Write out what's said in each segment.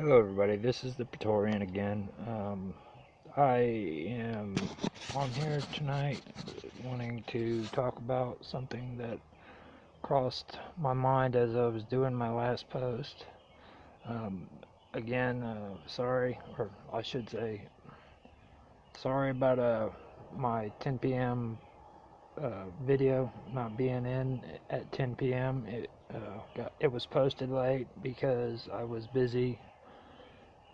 Hello, everybody. This is the Praetorian again. Um, I am on here tonight wanting to talk about something that crossed my mind as I was doing my last post. Um, again, uh, sorry, or I should say, sorry about uh, my 10 p.m. Uh, video not being in at 10 p.m. It, uh, got, it was posted late because I was busy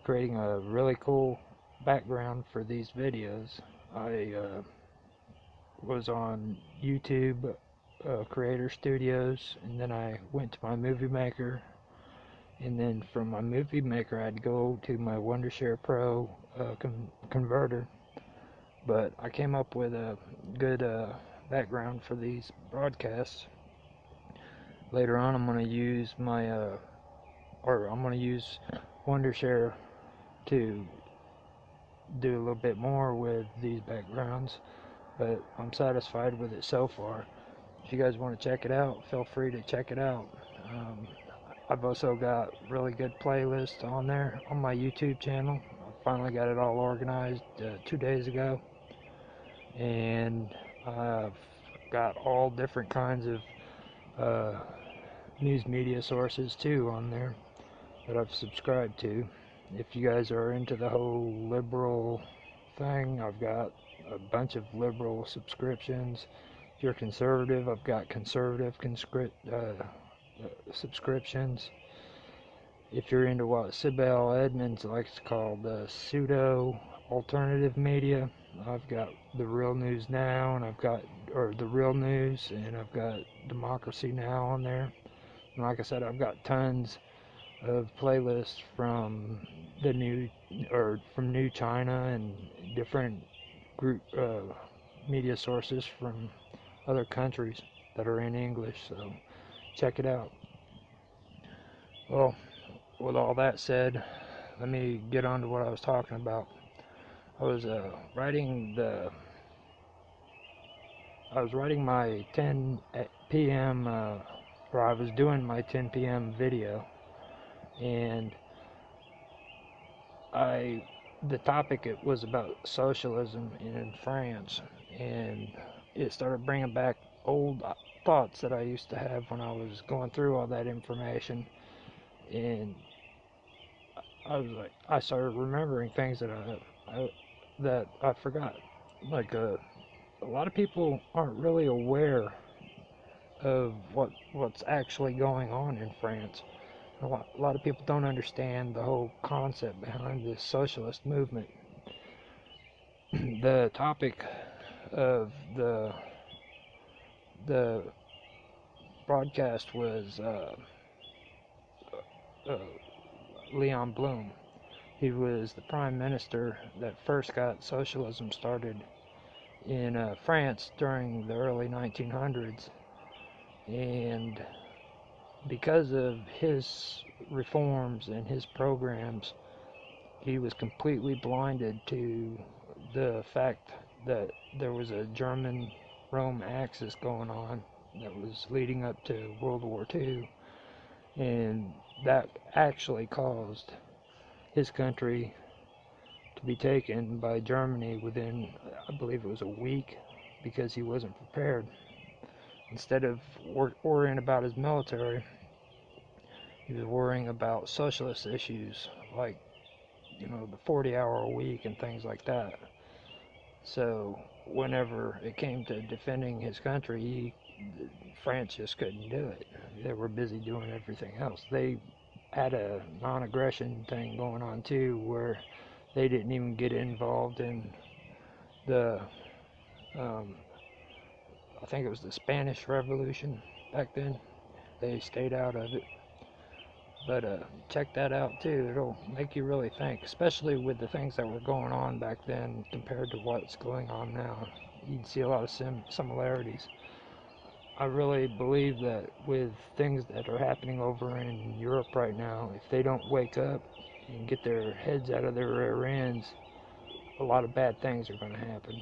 creating a really cool background for these videos. I uh, was on YouTube uh, Creator Studios and then I went to my Movie Maker and then from my Movie Maker I'd go to my Wondershare Pro uh, con converter but I came up with a good uh, background for these broadcasts. Later on I'm going to use my uh, or I'm going to use Wondershare to do a little bit more with these backgrounds but I'm satisfied with it so far. If you guys want to check it out feel free to check it out. Um, I've also got really good playlists on there on my YouTube channel. I finally got it all organized uh, two days ago. And I've got all different kinds of uh, news media sources too on there that I've subscribed to if you guys are into the whole liberal thing, I've got a bunch of liberal subscriptions. If you're conservative, I've got conservative conscript, uh, uh, subscriptions. If you're into what Sibel Edmonds likes to call the pseudo alternative media, I've got the Real News Now, and I've got or the Real News, and I've got Democracy Now on there. And like I said, I've got tons of playlists from the new or from New China and different group uh, media sources from other countries that are in English. So check it out. Well, with all that said, let me get on to what I was talking about. I was uh, writing the I was writing my 10 p.m. Uh, or I was doing my 10 p.m. video and I the topic it was about socialism in France and it started bringing back old thoughts that I used to have when I was going through all that information. And I was like I started remembering things that I, I that I forgot. Like uh, a lot of people aren't really aware of what what's actually going on in France a lot, a lot of people don't understand the whole concept behind this socialist movement. the topic of the the broadcast was uh, uh, Leon Blum. He was the prime minister that first got socialism started in uh, France during the early 1900s, and because of his reforms and his programs, he was completely blinded to the fact that there was a German Rome axis going on that was leading up to World War II, and that actually caused his country to be taken by Germany within, I believe it was a week, because he wasn't prepared. Instead of worrying about his military, he was worrying about socialist issues like you know the 40 hour a week and things like that. So whenever it came to defending his country he, france just couldn't do it. They were busy doing everything else. They had a non-aggression thing going on too where they didn't even get involved in the um, I think it was the Spanish Revolution back then. They stayed out of it but uh, check that out too. It'll make you really think, especially with the things that were going on back then compared to what's going on now. You'd see a lot of sim similarities. I really believe that with things that are happening over in Europe right now, if they don't wake up and get their heads out of their rear ends, a lot of bad things are going to happen.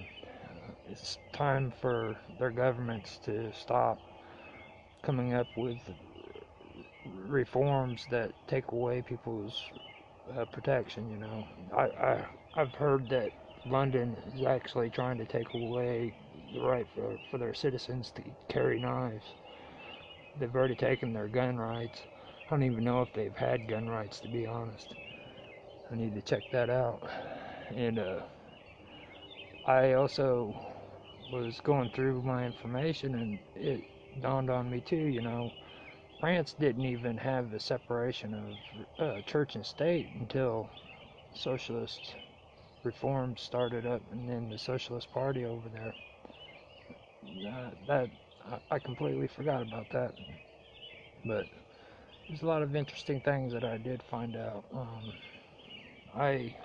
It's time for their governments to stop coming up with reforms that take away people's uh, protection. You know, I, I I've heard that London is actually trying to take away the right for for their citizens to carry knives. They've already taken their gun rights. I don't even know if they've had gun rights to be honest. I need to check that out. And uh, I also was going through my information and it dawned on me too, you know, France didn't even have the separation of uh, church and state until socialist reforms started up and then the socialist party over there. Uh, that I completely forgot about that. But there's a lot of interesting things that I did find out. Um, I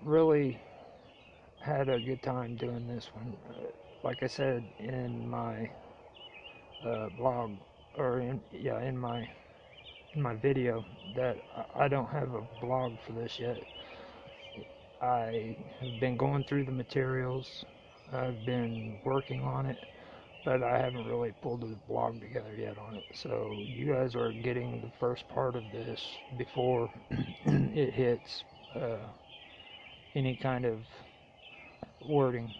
really had a good time doing this one. Uh, like I said in my uh, blog, or in yeah, in my in my video, that I don't have a blog for this yet. I have been going through the materials. I've been working on it, but I haven't really pulled the blog together yet on it. So you guys are getting the first part of this before it hits uh, any kind of wording.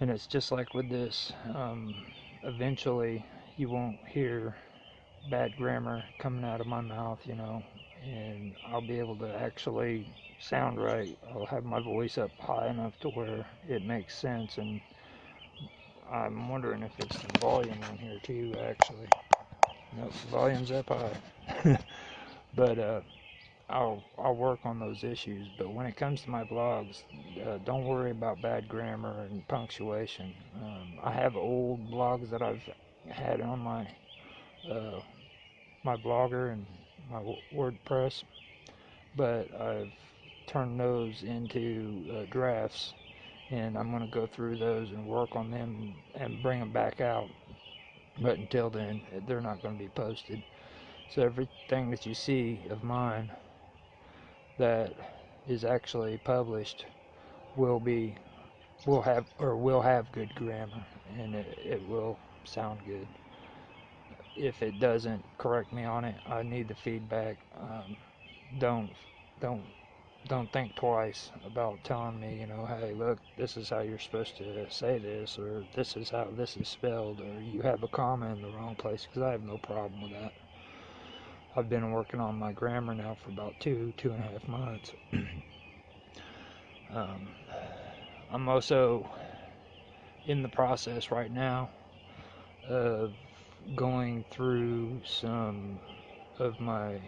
And it's just like with this. Um, eventually, you won't hear bad grammar coming out of my mouth, you know, and I'll be able to actually sound right. I'll have my voice up high enough to where it makes sense, and I'm wondering if it's the volume on here too, actually. Nope, the volume's up high. but, uh, I'll I'll work on those issues. But when it comes to my blogs, uh, don't worry about bad grammar and punctuation. Um, I have old blogs that I've had on my uh, my blogger and my WordPress, but I've turned those into uh, drafts, and I'm going to go through those and work on them and bring them back out. But until then, they're not going to be posted. So everything that you see of mine that is actually published will be will have or will have good grammar and it, it will sound good. If it doesn't correct me on it. I need the feedback. Um, don't don't don't think twice about telling me you know hey look this is how you're supposed to say this or this is how this is spelled or you have a comma in the wrong place because i have no problem with that I've been working on my grammar now for about two, two and a half months. um, I'm also in the process right now of going through some of my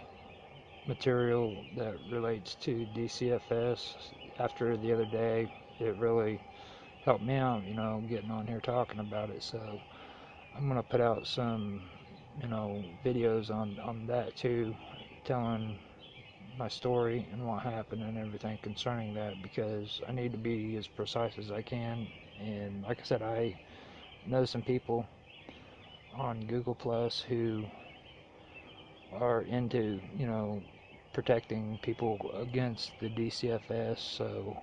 material that relates to DCFS. After the other day, it really helped me out, you know, getting on here talking about it. So I'm going to put out some you know videos on on that too telling my story and what happened and everything concerning that because I need to be as precise as I can. And like I said I know some people on Google Plus who are into you know protecting people against the DCFS so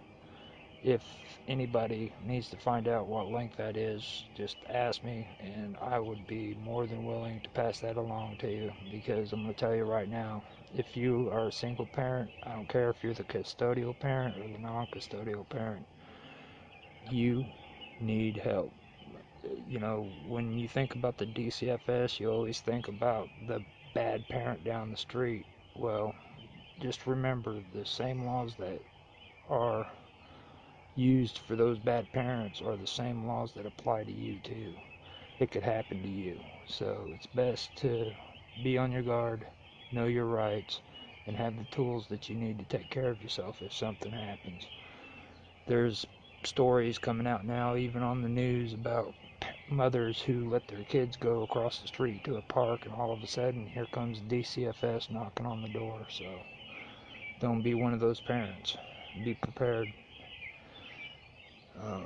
if anybody needs to find out what link that is, just ask me, and I would be more than willing to pass that along to you. Because I'm going to tell you right now, if you are a single parent, I don't care if you're the custodial parent or the non custodial parent, you need help. You know, when you think about the DCFS, you always think about the bad parent down the street. Well, just remember the same laws that are used for those bad parents are the same laws that apply to you too. It could happen to you. So it's best to be on your guard, know your rights, and have the tools that you need to take care of yourself if something happens. There's stories coming out now, even on the news, about mothers who let their kids go across the street to a park, and all of a sudden, here comes DCFS knocking on the door. So don't be one of those parents. Be prepared. Uh,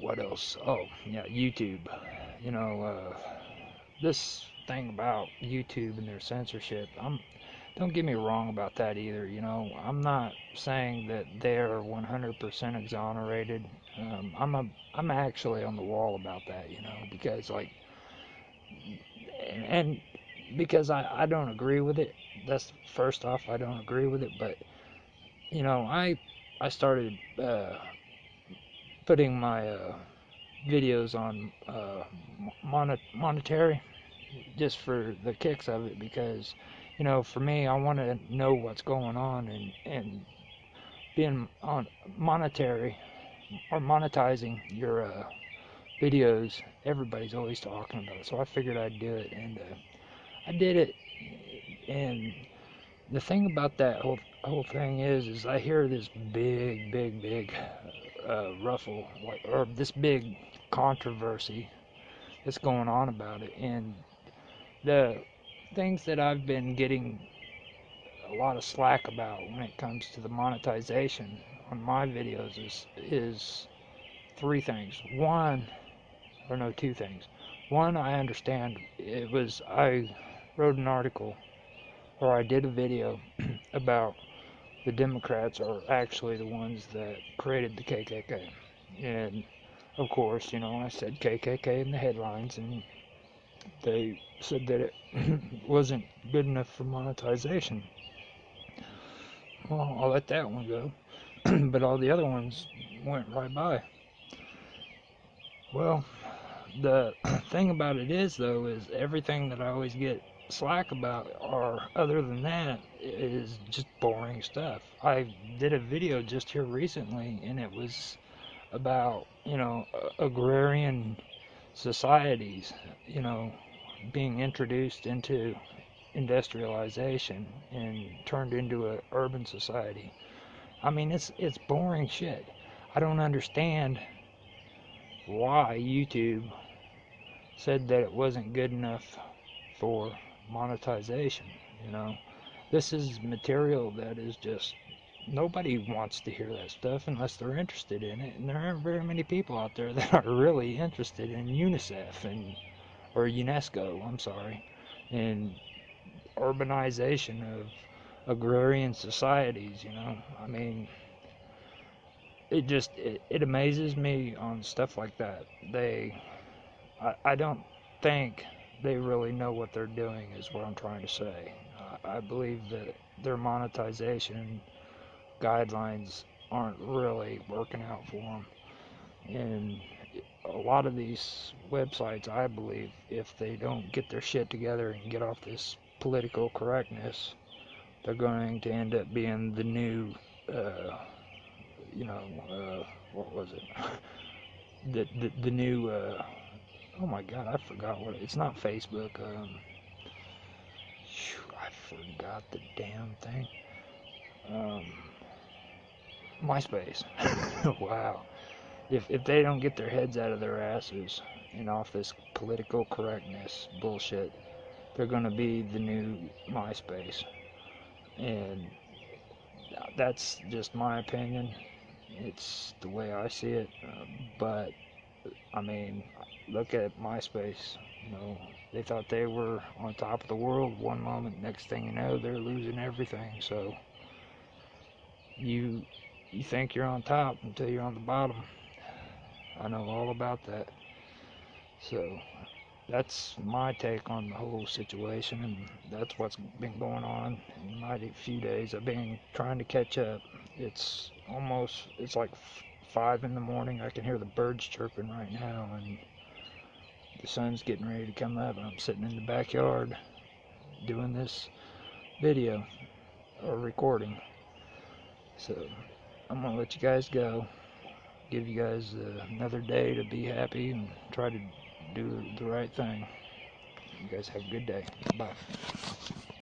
what else? Oh, yeah, YouTube. You know, uh, this thing about YouTube and their censorship. I'm. Don't get me wrong about that either. You know, I'm not saying that they're 100% exonerated. Um, I'm a. I'm actually on the wall about that. You know, because like, and because I, I don't agree with it. That's first off, I don't agree with it. But you know, I I started uh, putting my uh, videos on uh, mon- monetary just for the kicks of it because you know for me I want to know what's going on and and being on monetary or monetizing your uh, videos everybody's always talking about it. So I figured I'd do it and uh, I did it. And the thing about that whole whole thing is is I hear this big big big uh, ruffle or this big controversy that's going on about it and the things that I've been getting a lot of slack about when it comes to the monetization on my videos is is three things. One, or no, two things. One, I understand it was I wrote an article or I did a video about the Democrats are actually the ones that created the KKK. And of course, you know, I said KKK in the headlines and they said that it wasn't good enough for monetization. Well, I'll let that one go. but all the other ones went right by. Well, the thing about it is, though, is everything that I always get slack about, or other than that, is just boring stuff. I did a video just here recently, and it was about, you know, agrarian societies, you know, being introduced into industrialization and turned into an urban society. I mean, it's it's boring shit. I don't understand why YouTube said that it wasn't good enough for monetization, you know. This is material that is just nobody wants to hear that stuff unless they're interested in it. And there aren't very many people out there that are really interested in UNICEF and or UNESCO, I'm sorry, and urbanization of agrarian societies, you know. I mean it just it, it amazes me on stuff like that. They I, I don't think they really know what they're doing is what I'm trying to say. I believe that their monetization guidelines aren't really working out for them. And a lot of these websites, I believe, if they don't get their shit together and get off this political correctness, they're going to end up being the new, uh, you know, uh, what was it? the, the, the new, uh, oh my god, I forgot what, it's not Facebook, um, I forgot the damn thing. Um, MySpace. wow. If, if they don't get their heads out of their asses and off this political correctness bullshit, they're to be the new MySpace. And that's just my opinion. It's the way I see it. Uh, but, I mean, look at MySpace. You know, they thought they were on top of the world one moment. Next thing you know, they're losing everything. So, you you think you're on top until you're on the bottom. I know all about that. So that's my take on the whole situation, and that's what's been going on in my few days. I've been trying to catch up. It's almost, it's like five in the morning. I can hear the birds chirping right now, and the sun's getting ready to come up. I'm sitting in the backyard doing this video or recording. So I'm gonna let you guys go. Give you guys uh, another day to be happy and try to do the right thing. You guys have a good day. Bye.